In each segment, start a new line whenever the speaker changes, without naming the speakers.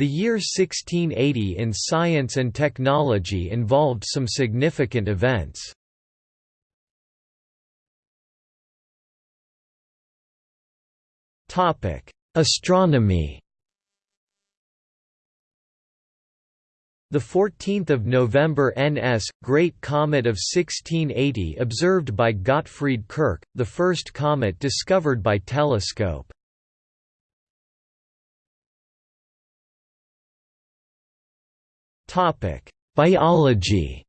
The year 1680 in science and technology involved some significant events. Astronomy The 14th of November NS Great Comet of 1680 observed by Gottfried Kirch, the first comet discovered by telescope. Biology.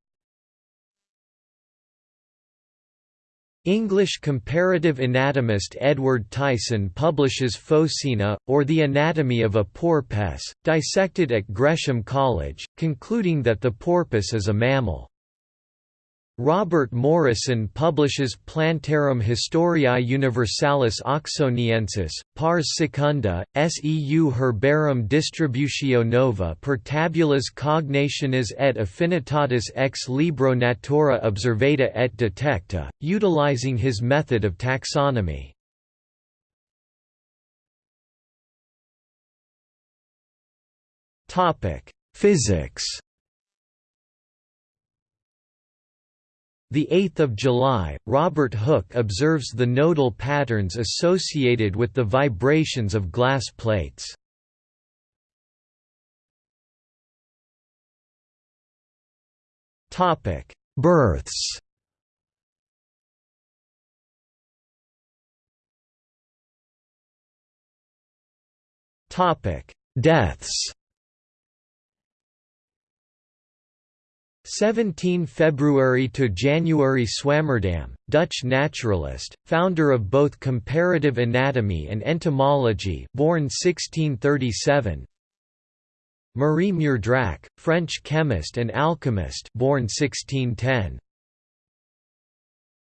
English comparative anatomist Edward Tyson publishes Phocaena, or The Anatomy of a Porpoise, dissected at Gresham College, concluding that the porpoise is a mammal. Robert Morison publishes Plantarum Historiae Universalis Oxoniensis, pars secunda, seu Herbarum Distributio Nova per tabulas cognationis et affinitatis ex libro Natura observata et detecta, utilizing his method of taxonomy. Physics 8 July, Robert Hooke observes the nodal patterns associated with the vibrations of glass plates. Topic: Births Topic: Deaths 17 February to January Swammerdam, Dutch naturalist, founder of both comparative anatomy and entomology, born 1637. Marie Meurdrac, French chemist and alchemist, born 1610.